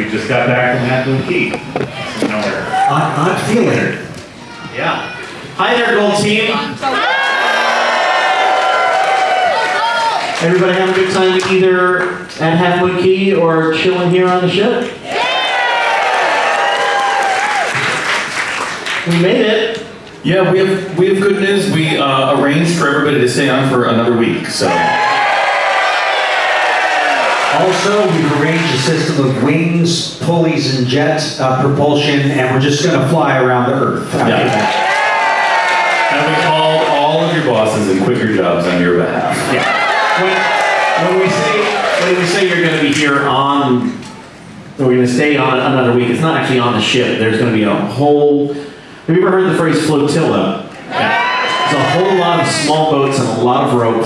We just got back from Half Key. Nowhere. I'm, I'm feeling it. Yeah. Hi there, Gold Team. Everybody have a good time either at Half Moon Cay or chilling here on the ship? Yeah. We made it. Yeah, we have we have good news. We uh, arranged for everybody to stay on for another week. So Also, we've arranged a system of wings, pulleys, and jet uh, propulsion, and we're just going to fly around the Earth. Yeah. and we called all of your bosses and quit your jobs on your behalf. When, when we say when we say you're going to be here on, we're going to stay on another week, it's not actually on the ship. There's going to be a whole. Have you ever heard the phrase flotilla? There's a whole lot of small boats and a lot of rope,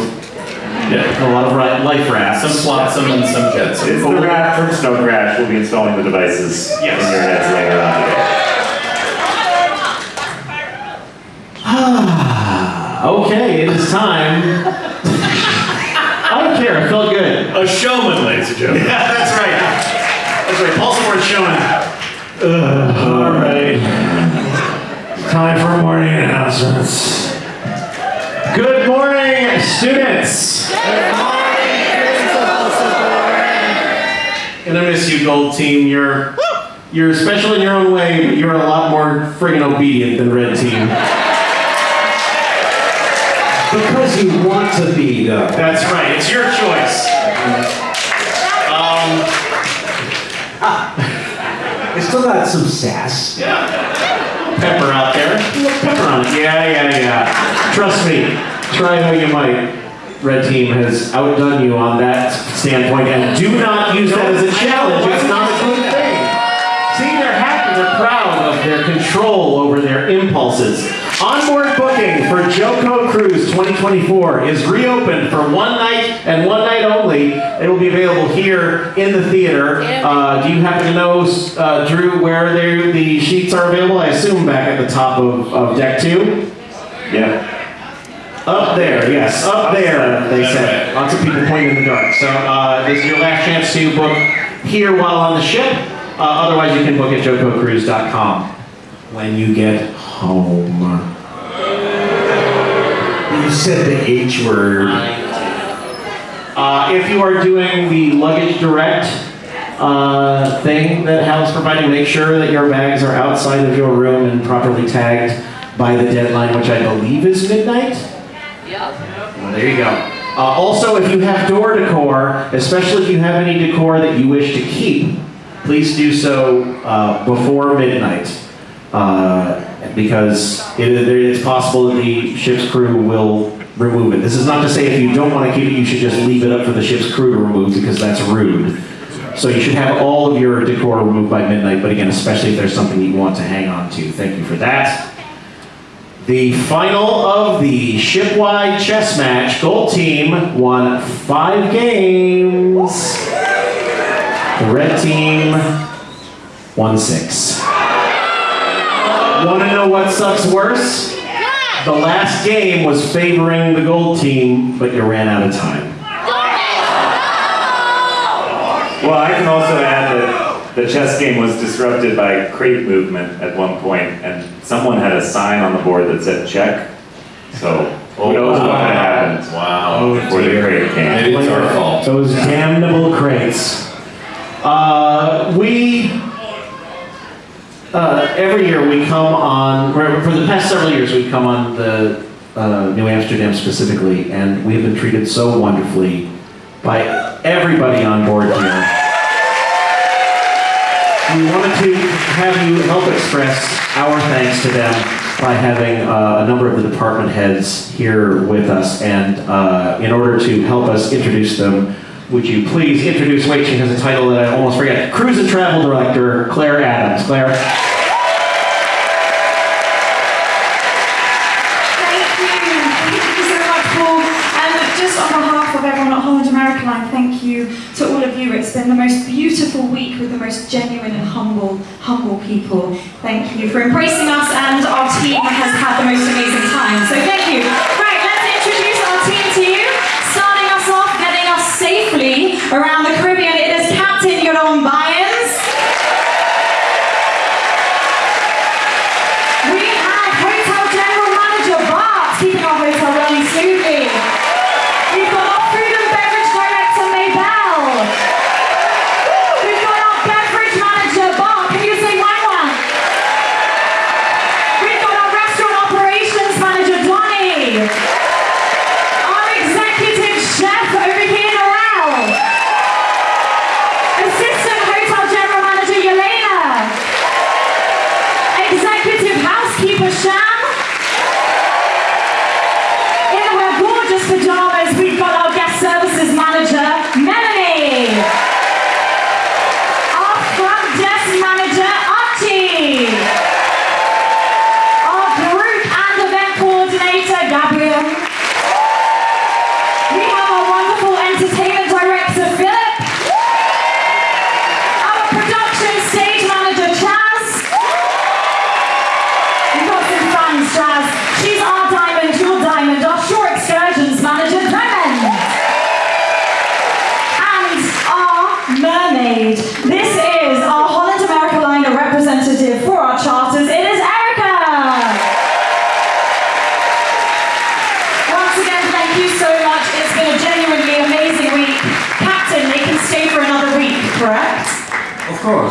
Yeah, a lot of ri- life rafts. some flotsam and some jetsam. It's the raft from Snow Crash. We'll be installing the devices Yes. in your heads later on today. Okay, it is time. I don't care. It felt good. A showman, ladies and gentlemen. Yeah, that's right. That's right. Paul Swartz showing. all right. Time for morning announcements. Good morning, students. Gonna miss you, Gold Team. You're you're special in your own way, but you're a lot more friggin' obedient than Red Team. Because you want to be, though. That's right. It's your choice. Um, ah, It's still got some sass. Yeah. pepper out there. Pepper on it. Yeah, yeah, yeah. Trust me. Try how you might. Red team has outdone you on that standpoint, and do not use that as a challenge. It's not a good thing. See, they're happy, they're proud of their control over their impulses. Onboard booking for JoCo Cruise 2024 is reopened for one night and one night only. It will be available here in the theater. Uh, do you happen to know, uh, Drew, where they- the sheets are available? I assume back at the top of, of deck two. Yeah. Up there, yes, up there, they said. Lots of people pointing in the dark. So uh, this is your last chance to book here while on the ship. Uh, otherwise, you can book at jococruise.com when you get home. You said the H word. Uh, if you are doing the luggage direct uh, thing that Hal's providing, make sure that your bags are outside of your room and properly tagged by the deadline, which I believe is midnight. Well, there you go. Uh, also, if you have door decor, especially if you have any decor that you wish to keep, please do so uh, before midnight. Uh, because it, it's possible that the ship's crew will remove it. This is not to say if you don't want to keep it, you should just leave it up for the ship's crew to remove because that's rude. So you should have all of your decor removed by midnight, but again, especially if there's something you want to hang on to. Thank you for that. The final of the shipwide chess match, Gold Team won five games. The Red Team won six. Want to know what sucks worse? The last game was favoring the Gold Team, but you ran out of time. Well, I can also add that the chess game was disrupted by crate movement at one point, and someone had a sign on the board that said check. So who knows what would happened Wow. before the crate came. Maybe it's our fault. Those damnable crates. Uh, we uh, every year we come on for for the past several years we've come on the uh, Nieuw Amsterdam specifically, and we have been treated so wonderfully by everybody on board here. We wanted to have you help express our thanks to them by having uh, a number of the department heads here with us. And uh, in order to help us introduce them, would you please introduce, wait, she has a title that I almost forget, Cruise and Travel Director, Claire Adams. Claire? American Line, thank you to all of you. It's been the most beautiful week with the most genuine humble, people. Thank you for embracing us, and our team has had the most amazing time. So thank you.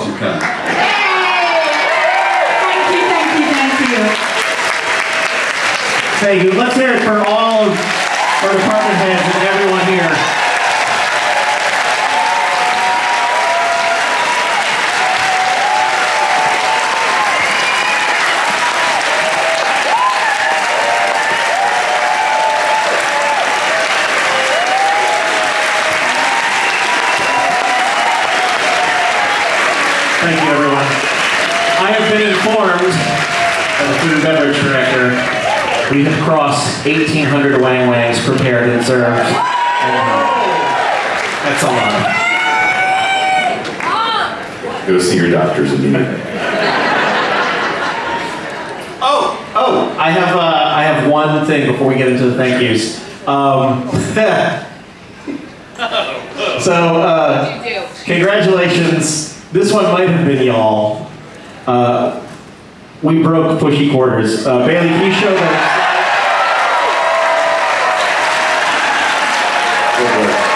Course you can. Thank you, thank you, thank you. Thank you. Let's hear it for all of our department heads and everyone here. Thank you, everyone. I have been informed as the food and beverage director, we have crossed 1,800 wang wangs prepared and served. That's a lot. Go see your doctors immediately. Oh, oh, I have, uh, I have one thing before we get into the thank yous. Um, so, uh, congratulations. This one might have been y'all. Uh, we broke pushy quarters. Uh, Bailey, can you show that?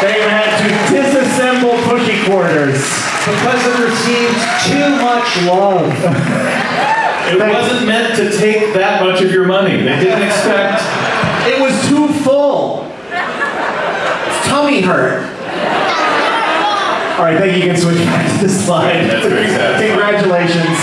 They had to disassemble pushy quarters. Because it received too much love. It wasn't meant to take that much of your money. They didn't expect. It was too full. Tummy hurt. All right, thank you. You can switch back to the slide. That's very. Congratulations.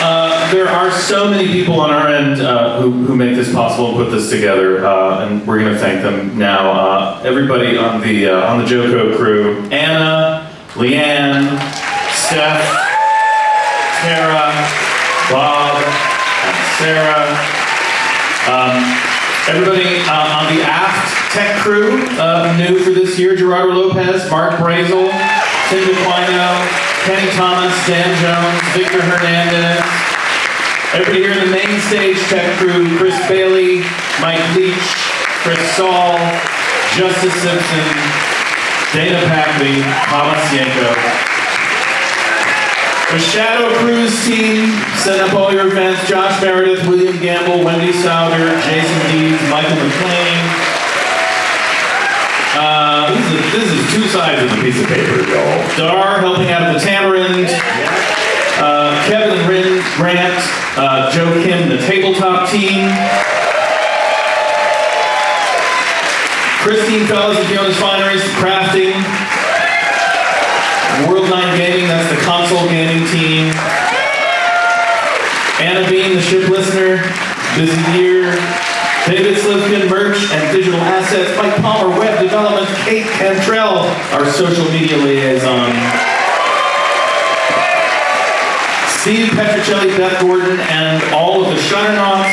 Uh, there are so many people on our end uh, who, who make this possible and put this together, uh, and we're going to thank them now. Uh, everybody on the uh, on the JoCo crew: Anna, Leanne, Steph, Tara, Bob, and Sarah. Um, everybody uh, on the aft tech crew, uh, new for this year: Gerardo Lopez, Mark Brazel, Tim DeQuino, Kenny Thomas, Dan Jones, Victor Hernandez. Everybody here in the main stage tech crew: Chris Bailey, Mike Leach, Chris Saul, Justice Simpson, Dana Packley, Thomas Yanko. The Shadow Cruise team set up all your events. Josh Meredith, William Gamble, Wendy Souder, Jason Deeds, Michael McLean. Uh, this, is, this is two sides of the piece of paper, y'all. Dar helping out at the Tamarind. Uh, Kevin Rin Grant, uh, Joe Kim, the tabletop team. Christine Fellows and Fiona's Fineries, crafting. World 9 Gaming, that's the console gaming team. Anna Bean, the ship listener, busy year. David Slivkin, merch and digital assets. Mike Palmer, web development. Kate Cantrell, our social media liaison. Steve Petricelli, Beth Gordon, and all of the Shutternauts.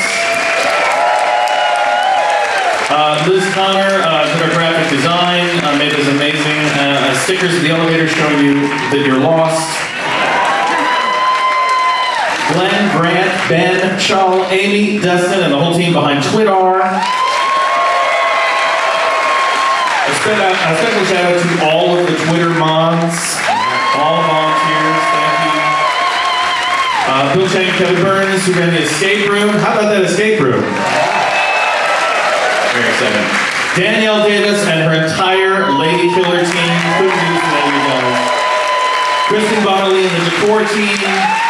Uh, Liz Connor uh, our graphic design, uh, made this amazing uh, stickers at the elevator showing you that you're lost. Glenn, Grant, Ben, Shaw, Amy, Dustin, and the whole team behind Twitter. A a special shout out to all of the Twitter mods, all volunteers, thank you. Uh, Bill Chang, Kevin Burns, who ran the escape room. How about that escape room? Very excited. Danielle Davis and her entire Lady Killer team couldn't do you guys. Kristen Bonnelly and the decor team.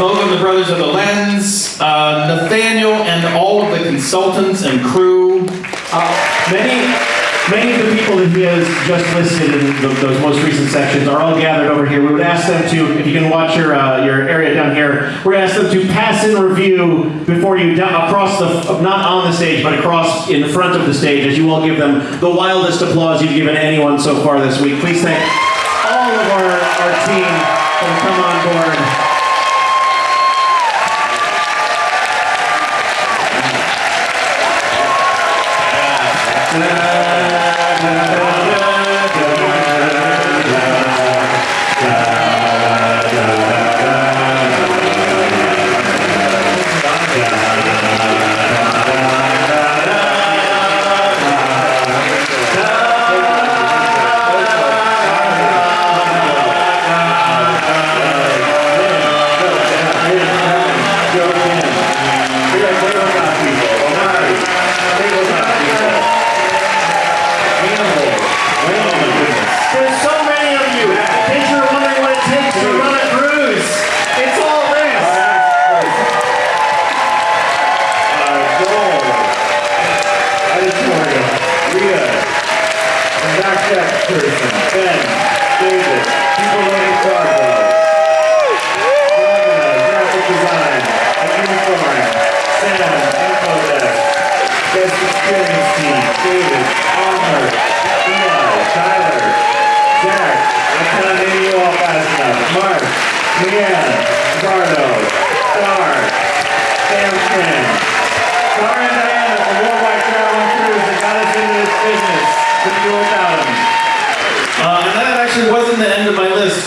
Uh, of the Brothers of the Lens. Uh, Nathaniel and all of the consultants and crew. Uh, many, many of the people that he has just listed in th those most recent sections are all gathered over here. We would ask them to, if you can watch your uh, your area down here, we're ask them to pass in review before you down across the, not on the stage, but across in front of the stage, as you all give them the wildest applause you've given anyone so far this week. Please thank all of our, our team that come on board.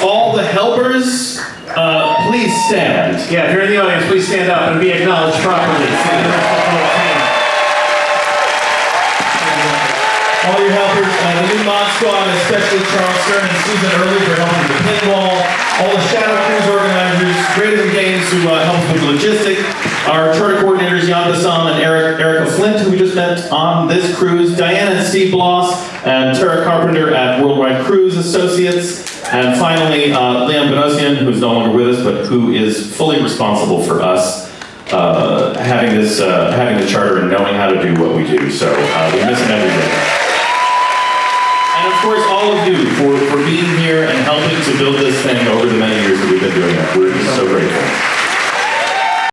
All the helpers, uh, please stand. Yeah, if you're in the audience, please stand up and be acknowledged properly. See the rest of the whole team. All your helpers, uh, the new Mod Squad, especially Charles Stern and Susan Early for helping with the pinball. All the Shadow Cruise organizers, Greater Than Games who uh, helped with logistics. Our charter coordinators, Jan Bassam and Eric, Erica Flint, who we just met on this cruise. Diana and Steve Bloss, and Tara Carpenter at Worldwide Cruise Associates. And finally, uh, Liam Benosian, who's no longer with us, but who is fully responsible for us uh, having this, uh, having the charter and knowing how to do what we do. So uh, we miss him every day. And of course, all of you for, for being here and helping to build this thing over the many years that we've been doing it. We're so grateful.